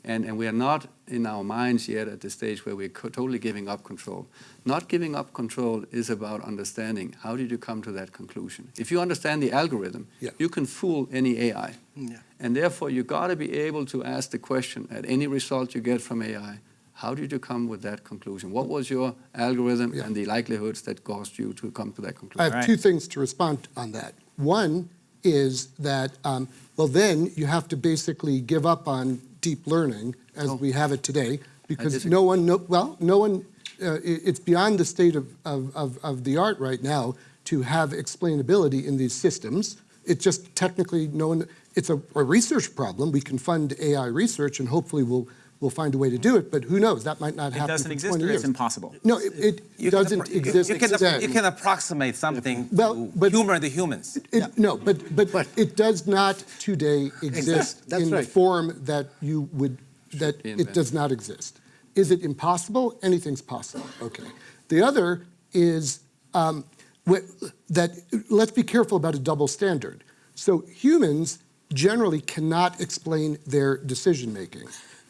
And, and we are not in our minds yet at the stage where we're totally giving up control. Not giving up control is about understanding how did you come to that conclusion. If you understand the algorithm, Yeah. you can fool any AI. Yeah. And therefore, you got to be able to ask the question at any result you get from AI, How did you come with that conclusion? What was your algorithm Yeah. and the likelihoods that caused you to come to that conclusion? I have Right. two things to respond on that. One is that, um, well, then you have to basically give up on deep learning as Oh. we have it today, because no one, know- well, no one, uh, it's beyond the state of, of, of, of the art right now to have explainability in these systems. It's just technically no one, it's a, a research problem. We can fund AI research and hopefully we'll, we'll find a way to do it, but who knows? That might not happen. It doesn't for exist or years. it's impossible. No, it, it You doesn't exist You can, today. you can approximate something Well, to but- humor the humans. It, No, but, but But- it does not today exist That's in the form that you would, that it does not exist. Is it impossible? Anything's possible, okay. The other is um, wh- that, let's be careful about a double standard. So humans generally cannot explain their decision-making.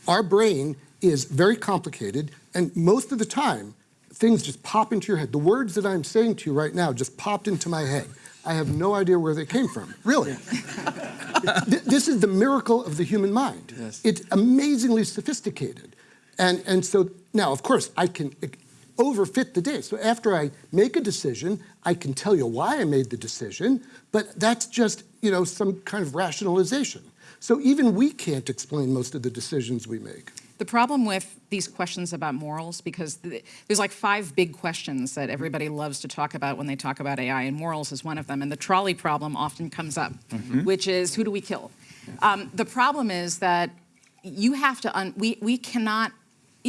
Our brain is very complicated, and most of the time, things just pop into your head. The words that I'm saying to you right now just popped into my head. I have no idea where they came from, really. *laughs* Th- This is the miracle of the human mind. Yes. It's amazingly sophisticated. And, and so now, of course, I can overfit the data. So after I make a decision, I can tell you why I made the decision, but that's just, you know, some kind of rationalization. So even we can't explain most of the decisions we make. The problem with these questions about morals, because th- there's like five big questions that everybody loves to talk about when they talk about AI, and morals is one of them. And the trolley problem often comes up, which is who do we kill? Um, the problem is that you have to, un- we, we cannot,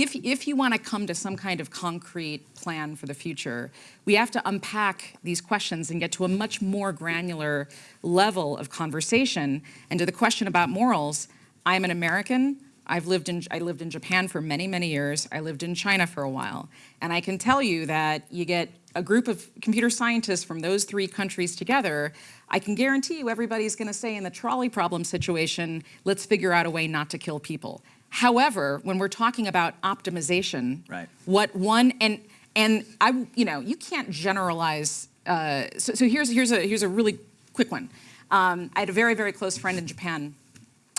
if, if you want to come to some kind of concrete plan for the future, we have to unpack these questions and get to a much more granular level of conversation. And to the question about morals, I'm an American. I've lived in, I lived in Japan for many, many years. I lived in China for a while. And I can tell you that you get a group of computer scientists from those three countries together, I can guarantee you everybody's gonna say in the trolley problem situation, let's figure out a way not to kill people. However, when we're talking about optimization, Right. what one, and, and I, you know, you can't generalize, uh, so, so here's, here's, a, here's a really quick one. Um, I had a very, very close friend in Japan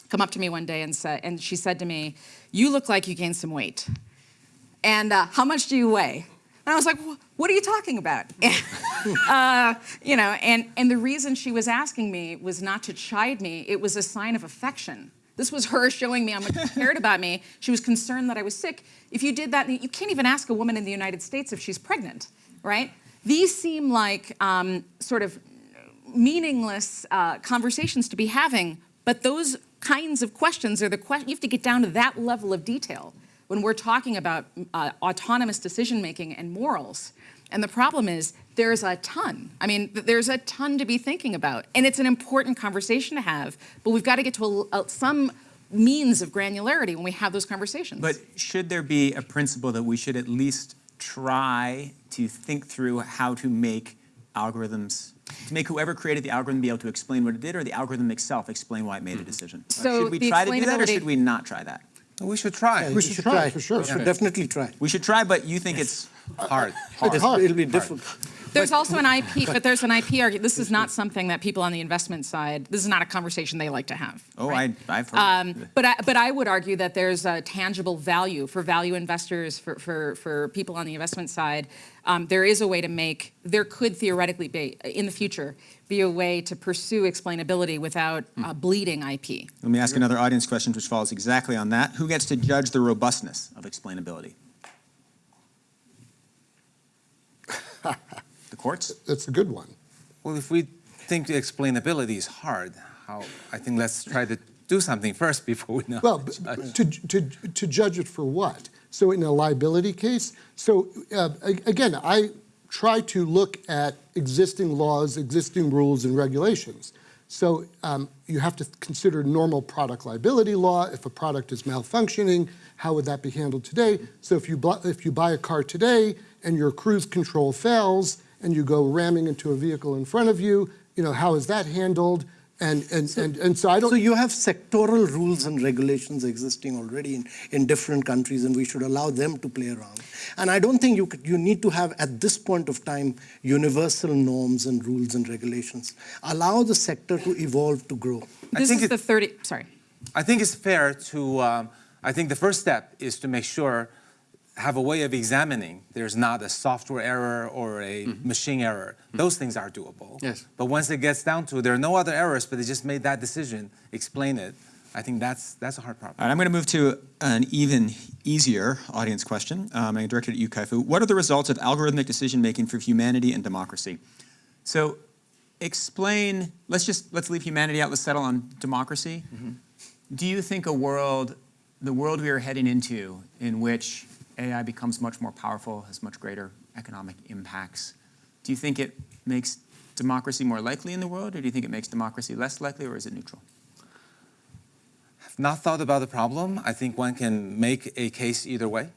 come up to me one day and said, and she said to me, "You look like you gained some weight." And uh, how much do you weigh? And I was like, "What are you talking about?" *laughs* uh, you know, and and the reason she was asking me was not to chide me; it was a sign of affection. This was her showing me how much she cared about me. She was concerned that I was sick. If you did that, you can't even ask a woman in the United States if she's pregnant, right? These seem like um, sort of meaningless uh, conversations to be having, but those kinds of questions are the question, you have to get down to that level of detail when we're talking about uh, autonomous decision making and morals. And the problem is there's a ton. I mean, there's a ton to be thinking about. And it's an important conversation to have, but we've got to get to a, a- some means of granularity when we have those conversations. But should there be a principle that we should at least try to think through how to make algorithms, to make whoever created the algorithm be able to explain what it did, or the algorithm itself explain why it made a mm-hmm. decision? So should we try to do that, or should we not try that? We should try. We should try, for sure. We should definitely try. We should try, but you think it's Hard. *laughs* It's hard. It'll be difficult. There's also an IP, but there's an IP argument. This is not something that people on the investment side, this is not a conversation they like to have. oh, right? I, I've heard. Um, but I, but I would argue that there's a tangible value for value investors, for, for, for people on the investment side. Um, there is a way to make, there could theoretically be, in the future, be a way to pursue explainability without uh, bleeding IP. Let me ask another audience question which follows exactly on that. Who gets to judge the robustness of explainability? The courts? That's a good one. Well, if we think the explainability is hard, how, I think let's try to do something first before we know. Well, to judge. to, to, to judge it for what? So in a liability case, so uh, again, I try to look at existing laws, existing rules and regulations. So um, you have to consider normal product liability law. If a product is malfunctioning, how would that be handled today? So if you, if you buy a car today and your cruise control fails and you go ramming into a vehicle in front of you, you know, how is that handled? And, and, and, and so I don't. So you have sectoral rules and regulations existing already in, in different countries, and we should allow them to play around. And I don't think you, could, you need to have, at this point of time, universal norms and rules and regulations. Allow the sector to evolve, to grow. I This think is it- the 30, sorry. I think it's fair to, um, I think the first step is to make sure have a way of examining there's not a software error or a mm-hmm. machine error. Mm-hmm. Those things are doable. Yes. But once it gets down to there are no other errors, but they just made that decision, explain it. I think that's that's a hard problem. Right, I'm going to move to an even easier audience question. Um, I'm directed at you, Kai-Fu. What are the results of algorithmic decision making for humanity and democracy? So, explain. Let's just let's leave humanity out. Let's settle on democracy. Mm-hmm. Do you think a world, the world we are heading into, in which AI becomes much more powerful, has much greater economic impacts, do you think it makes democracy more likely in the world, or do you think it makes democracy less likely, or is it neutral? I've not thought about the problem. I think one can make a case either way,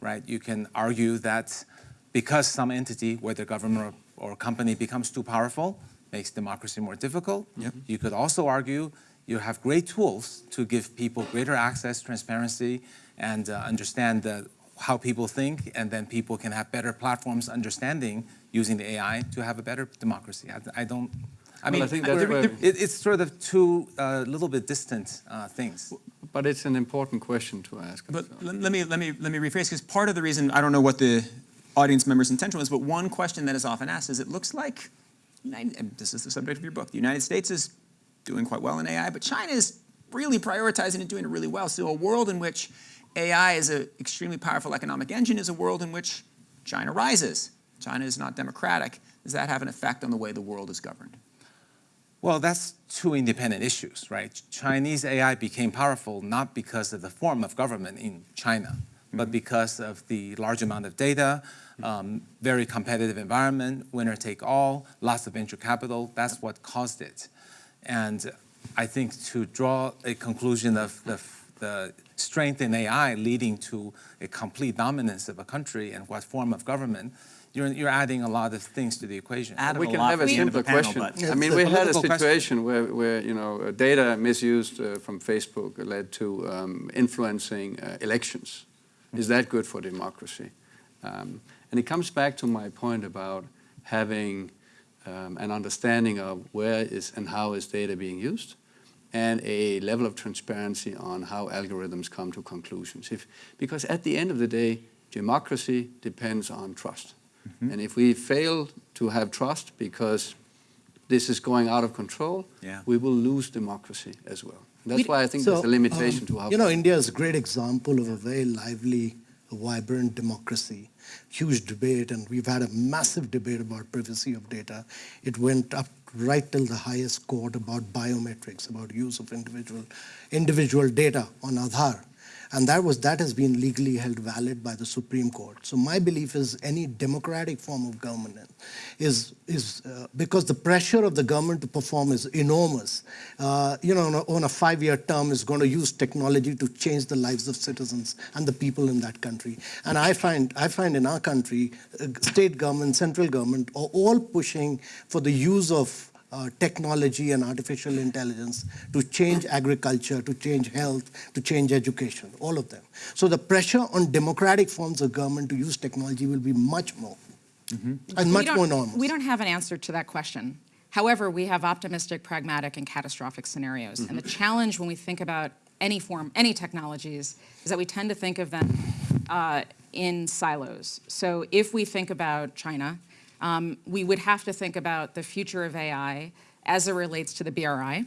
right? You can argue that because some entity, whether government or, or company, becomes too powerful, makes democracy more difficult. Yep. You could also argue you have great tools to give people greater access, transparency, and uh, understand the, how people think, and then people can have better platforms understanding using the AI to have a better democracy. I, I don't. I Well, mean, I think that's *laughs* where- it, it's sort of two uh, little bit distant uh, things. But it's an important question to ask. But so. let let me, let me, let me rephrase, because part of the reason, I don't know what the audience member's intention was, but one question that is often asked is, it looks like, and this is the subject of your book, the United States is doing quite well in AI, but China is really prioritizing and doing it really well. So a world in which AI is an extremely powerful economic engine is a world in which China rises. China is not democratic. Does that have an effect on the way the world is governed? Well, that's two independent issues, right? Chinese AI became powerful not because of the form of government in China, but because of the large amount of data, um, very competitive environment, winner take all, lots of venture capital. That's what caused it. And I think to draw a conclusion of the, the strength in AI leading to a complete dominance of a country and what form of government, you're, you're adding a lot of things to the equation. Adam, we can have a the end simpler the panel, question. I mean, we had a political question. situation where, where you know, uh, data misused uh, from Facebook led to um, influencing uh, elections. Is that good for democracy? Um, and it comes back to my point about having um, an understanding of where is and how is data being used, and a level of transparency on how algorithms come to conclusions. If, because at the end of the day, democracy depends on trust. And if we fail to have trust because this is going out of control, Yeah. we will lose democracy as well. That's We- why I think So, there's a limitation um, to how You know, India is a great example of a very lively, vibrant democracy. Huge debate, and we've had a massive debate about privacy of data. It went up right till the highest court about biometrics, about use of individual individual data on Aadhaar. And that was that has been legally held valid by the Supreme Court. So my belief is any democratic form of government is is uh, because the pressure of the government to perform is enormous. Uh, you know, on a, on a five-year term is going to use technology to change the lives of citizens and the people in that country. And I find I find in our country, uh, state government, central government are all pushing for the use of uh, technology and artificial intelligence to change agriculture, to change health, to change education, all of them. So the pressure on democratic forms of government to use technology will be much more, and We much more enormous. We don't have an answer to that question. However, we have optimistic, pragmatic, and catastrophic scenarios. And the challenge when we think about any form, any technologies, is that we tend to think of them uh, in silos. So if we think about China, um, we would have to think about the future of AI as it relates to the BRI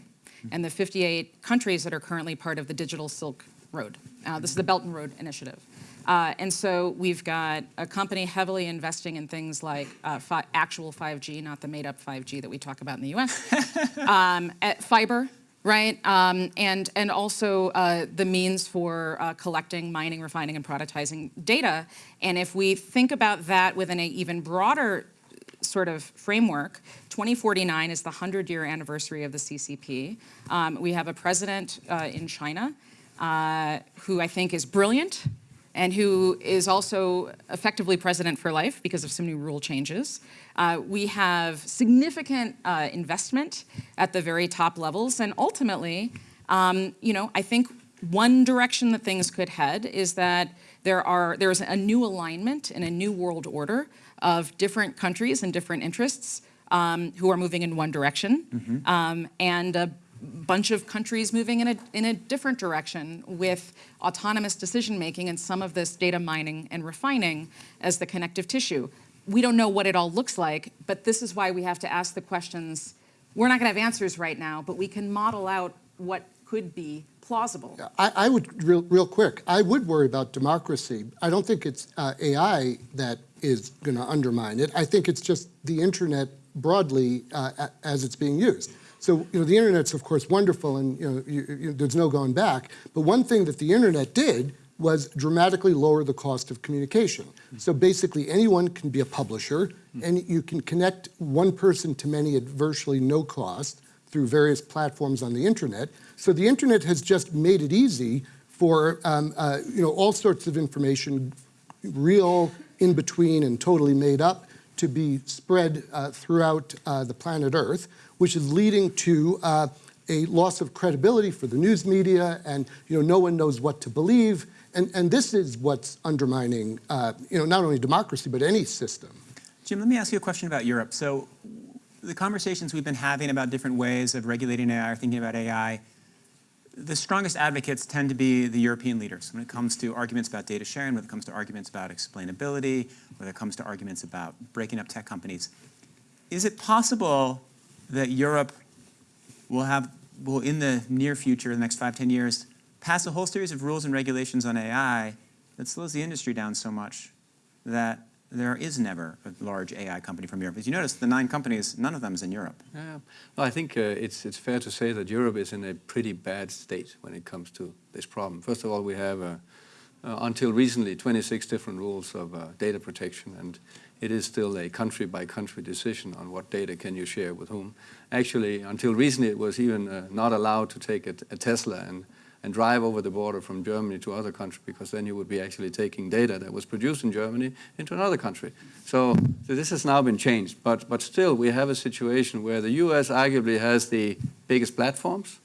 and the 58 countries that are currently part of the Digital Silk Road. Uh, this is the Belt and Road Initiative. Uh, and so we've got a company heavily investing in things like uh, fi- actual 5G, not the made up 5G that we talk about in the US, *laughs* um, at fiber, right? Um, and, and also uh, the means for uh, collecting, mining, refining, and productizing data. And if we think about that within an even broader sort of framework, 2049 is the 100 year anniversary of the CCP. Um, we have a president uh, in China uh, who I think is brilliant and who is also effectively president for life because of some new rule changes. Uh, we have significant uh, investment at the very top levels, and ultimately, um, you know, I think one direction that things could head is that there are there's a new alignment and a new world order of different countries and different interests um, who are moving in one direction, um, and a bunch of countries moving in a, in a different direction with autonomous decision making and some of this data mining and refining as the connective tissue. We don't know what it all looks like, but this is why we have to ask the questions. We're not going to have answers right now, but we can model out what could be plausible. I, I would, real, real quick, I would worry about democracy. I don't think it's uh, AI that is going to undermine it. I think it's just the internet broadly uh, as it's being used. So, you know, the internet's of course wonderful and, you know, you, you, there's no going back. But one thing that the internet did was dramatically lower the cost of communication. So basically anyone can be a publisher and you can connect one person to many at virtually no cost through various platforms on the internet. So the internet has just made it easy for um, uh, you know all sorts of information, real, in between, and totally made up, to be spread uh, throughout uh, the planet Earth, which is leading to uh, a loss of credibility for the news media, and you know no one knows what to believe. And, and this is what's undermining, uh, you know, not only democracy but any system. Jim, let me ask you a question about Europe. So the conversations we've been having about different ways of regulating AI or thinking about AI, the strongest advocates tend to be the European leaders when it comes to arguments about data sharing, when it comes to arguments about explainability, when it comes to arguments about breaking up tech companies. Is it possible that Europe will have, will in the near future, the next five, 10 years, pass a whole series of rules and regulations on AI that slows the industry down so much that there is never a large AI company from Europe. As you notice, the nine companies, none of them is in Europe. Yeah. Well, I think uh, it's, it's fair to say that Europe is in a pretty bad state when it comes to this problem. First of all, we have, uh, uh, until recently, 26 different rules of uh, data protection, and it is still a country-by-country decision on what data can you share with whom. Actually, until recently, it was even uh, not allowed to take a, a Tesla and and drive over the border from Germany to other country because then you would be actually taking data that was produced in Germany into another country. So, so this has now been changed, but, but still we have a situation where the US arguably has the biggest platforms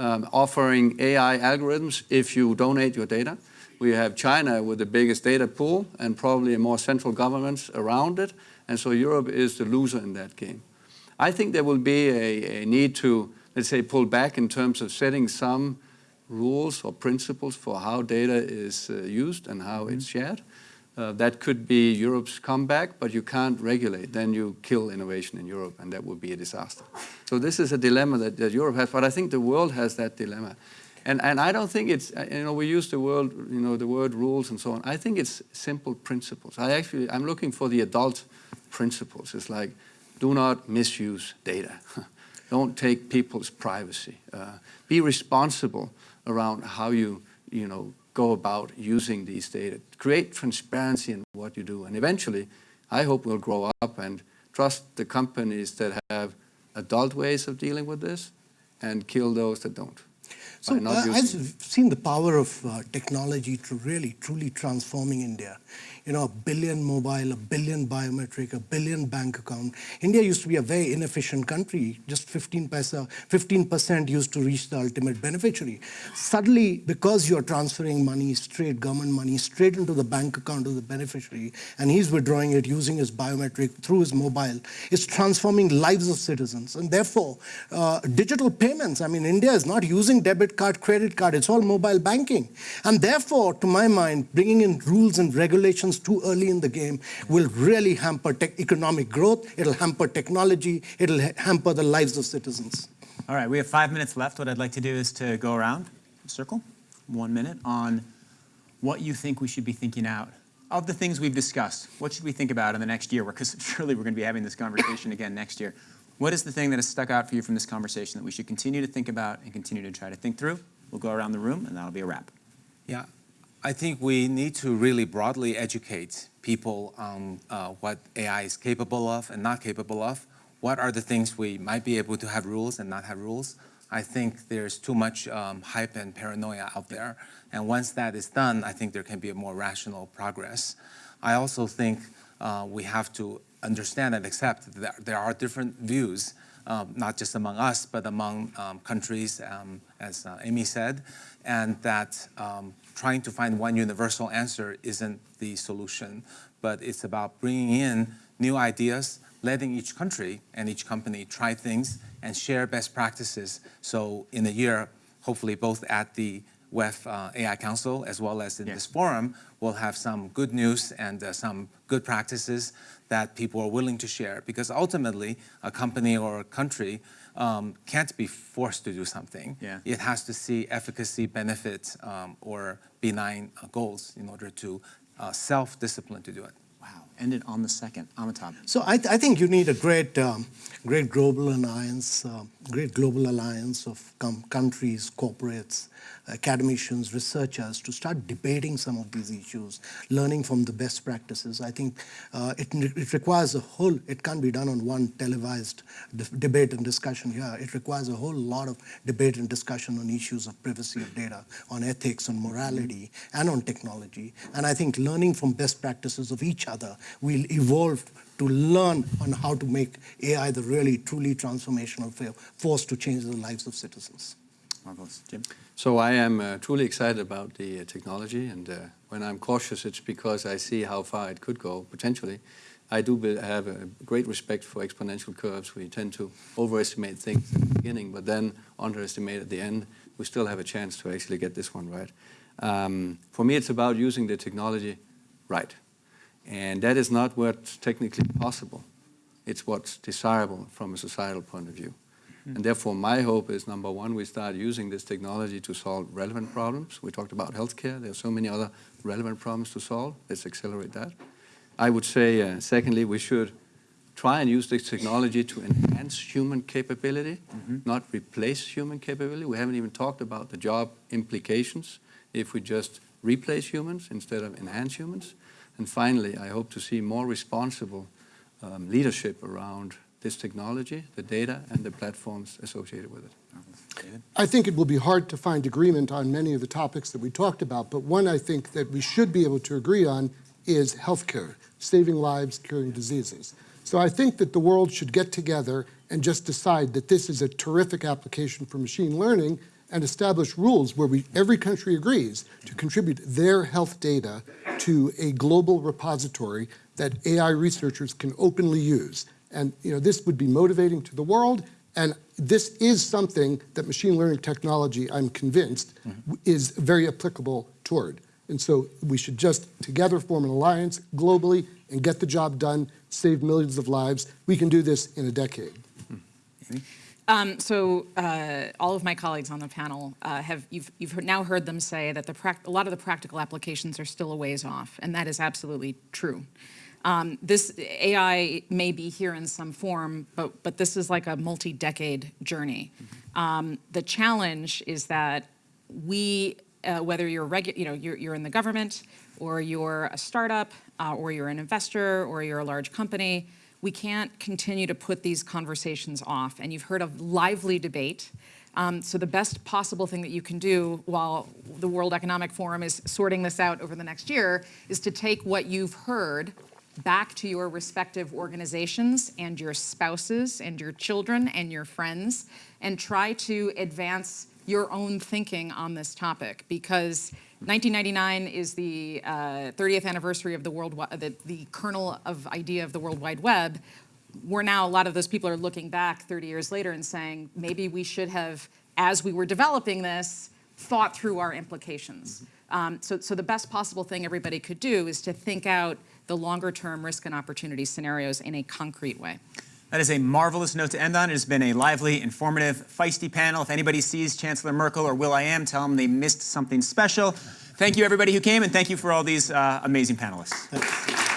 um, offering AI algorithms if you donate your data. We have China with the biggest data pool and probably a more central governments around it, and so Europe is the loser in that game. I think there will be a, a need to, let's say, pull back in terms of setting some rules or principles for how data is uh, used and how it's shared. Uh, that could be Europe's comeback, but you can't regulate. Then you kill innovation in Europe, and that would be a disaster. So this is a dilemma that, that Europe has, but I think the world has that dilemma. And, and I don't think it's, uh, you know, we use the word, you know, the word rules and so on. I think it's simple principles. I actually, I'm looking for the adult principles. It's like, do not misuse data. *laughs* don't take people's privacy. Uh, be responsible around how you, you know, go about using these data. Create transparency in what you do. And eventually, I hope we'll grow up and trust the companies that have adult ways of dealing with this and kill those that don't. So uh, I've seen the power of uh, technology to really, truly transforming India you know, a billion mobile, a billion biometric, a billion bank account. India used to be a very inefficient country, just 15 paisa, 15% used to reach the ultimate beneficiary. Suddenly, because you're transferring money, straight government money, straight into the bank account of the beneficiary, and he's withdrawing it using his biometric through his mobile, it's transforming lives of citizens. And therefore, uh, digital payments, I mean, India is not using debit card, credit card, it's all mobile banking. And therefore, to my mind, bringing in rules and regulations too early in the game will really hamper economic growth, it'll hamper technology, it'll hamper the lives of citizens. All right, we have five minutes left. What I'd like to do is to go around, circle, one minute on what you think we should be thinking out of the things we've discussed. What should we think about in the next year? Because *laughs* surely we're going to be having this conversation again next year. What is the thing that has stuck out for you from this conversation that we should continue to think about and continue to try to think through? We'll go around the room, and that'll be a wrap. Yeah, I think we need to really broadly educate people on uh, what AI is capable of and not capable of. What are the things we might be able to have rules and not have rules? I think there's too much um, hype and paranoia out there. And once that is done, I think there can be a more rational progress. I also think uh, we have to understand and accept that there are different views, um, not just among us, but among um, countries, um, as uh, Amy said, and that um, trying to find one universal answer isn't the solution, but it's about bringing in new ideas, letting each country and each company try things and share best practices. So in a year, hopefully both at the WEF uh, AI Council as well as in Yeah. this forum, we'll have some good news and uh, some good practices that people are willing to share. Because ultimately, a company or a country um, can't be forced to do something. Yeah. It has to see efficacy, benefits, um, or benign uh, goals in order to uh, self-discipline to do it. Wow, ended on the second. Amitabh. So I, I think you need a great, um, great global alliance, uh, great global alliance of com- countries, corporates, academicians, researchers to start debating some of these issues, learning from the best practices. I think uh, it, it requires a whole. It can't be done on one televised de- debate and discussion here. It requires a whole lot of debate and discussion on issues of privacy of data, on ethics, on morality, and on technology. And I think learning from best practices of each other will evolve to learn on how to make AI the really, truly transformational force to change the lives of citizens. Marvelous. Jim? So I am uh, truly excited about the uh, technology, and uh, when I'm cautious, it's because I see how far it could go potentially. I do have a great respect for exponential curves. We tend to overestimate things at the beginning, but then underestimate at the end. We still have a chance to actually get this one right. Um, for me, it's about using the technology right, and that is not what's technically possible. It's what's desirable from a societal point of view. And therefore, my hope is number one, we start using this technology to solve relevant problems. We talked about healthcare. There are so many other relevant problems to solve. Let's accelerate that. I would say, uh, secondly, we should try and use this technology to enhance human capability, not replace human capability. We haven't even talked about the job implications if we just replace humans instead of enhance humans. And finally, I hope to see more responsible um, leadership around this technology, the data, and the platforms associated with it. I think it will be hard to find agreement on many of the topics that we talked about, but one I think that we should be able to agree on is healthcare, saving lives, curing diseases. So I think that the world should get together and just decide that this is a terrific application for machine learning and establish rules where we, every country agrees to contribute their health data to a global repository that AI researchers can openly use. And you know, this would be motivating to the world, and this is something that machine learning technology, I'm convinced, w- is very applicable toward. And so we should just together form an alliance globally and get the job done, save millions of lives. We can do this in a decade. Um, so uh, all of my colleagues on the panel uh, have you've you've heard, now heard them say that the a lot of the practical applications are still a ways off, and that is absolutely true. Um, this AI may be here in some form, but but this is like a multi-decade journey. Um, the challenge is that we, uh, whether you're regu- you know you're, you're in the government or you're a startup uh, or you're an investor or you're a large company, we can't continue to put these conversations off. And you've heard of lively debate. Um, so the best possible thing that you can do while the World Economic Forum is sorting this out over the next year is to take what you've heard back to your respective organizations and your spouses and your children and your friends and try to advance your own thinking on this topic because 1999 is the uh, 30th anniversary of the world, the, the kernel of idea of the World Wide Web. We're now a lot of those people are looking back 30 years later and saying maybe we should have, as we were developing this, thought through our implications. Um, so, so the best possible thing everybody could do is to think out the longer term risk and opportunity scenarios in a concrete way. That is a marvelous note to end on. It has been a lively, informative, feisty panel. If anybody sees Chancellor Merkel or will.i.am, tell them they missed something special. Thank you, everybody who came, and thank you for all these uh, amazing panelists.